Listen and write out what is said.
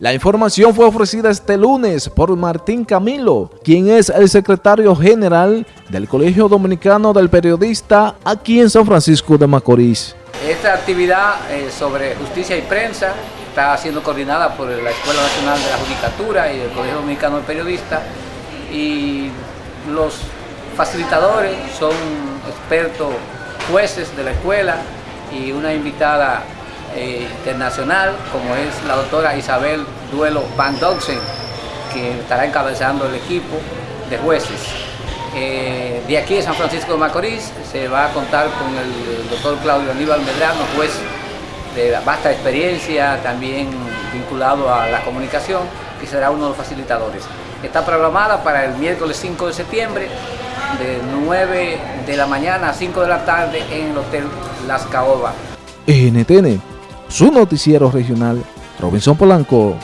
La información fue ofrecida este lunes por Martín Camilo, quien es el secretario general del Colegio Dominicano del Periodista aquí en San Francisco de Macorís. Esta actividad eh, sobre justicia y prensa está siendo coordinada por la Escuela Nacional de la Judicatura y el Colegio Dominicano del Periodista y los facilitadores son expertos jueces de la escuela y una invitada eh, internacional, como es la doctora Isabel Duelo Van Doxen, que estará encabezando el equipo de jueces. Eh, de aquí de San Francisco de Macorís se va a contar con el doctor Claudio Aníbal Medrano, juez de vasta experiencia, también vinculado a la comunicación, que será uno de los facilitadores. Está programada para el miércoles 5 de septiembre, de 9 de la mañana a 5 de la tarde en el Hotel Las Caobas. NTN, su noticiero regional, Robinson Polanco.